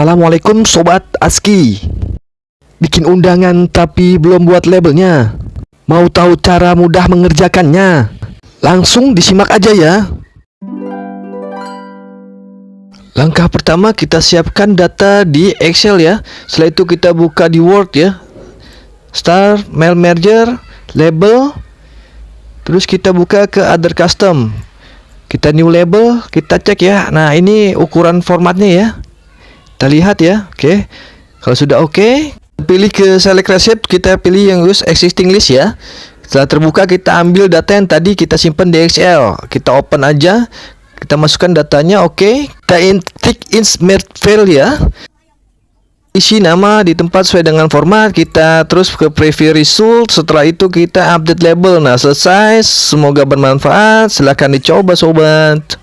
Assalamualaikum Sobat ASKI. Bikin undangan tapi belum buat labelnya. Mau tahu cara mudah mengerjakannya? Langsung disimak aja ya. Langkah pertama kita siapkan data di Excel ya. Setelah itu kita buka di Word ya. Start, Mail Merger, Label. Terus kita buka ke Other Custom. Kita new label, kita cek ya. Nah ini ukuran formatnya ya kita lihat ya oke. Okay. kalau sudah oke okay, pilih ke select receipt kita pilih yang use existing list ya. Setelah terbuka kita ambil data yang tadi kita simpan di Excel. Kita open aja kita masukkan datanya oke. Okay. kita intik insert file ya. Isi nama di tempat sesuai dengan format kita terus ke preview result. Setelah itu kita update label. Nah selesai. Semoga bermanfaat. Silahkan dicoba sobat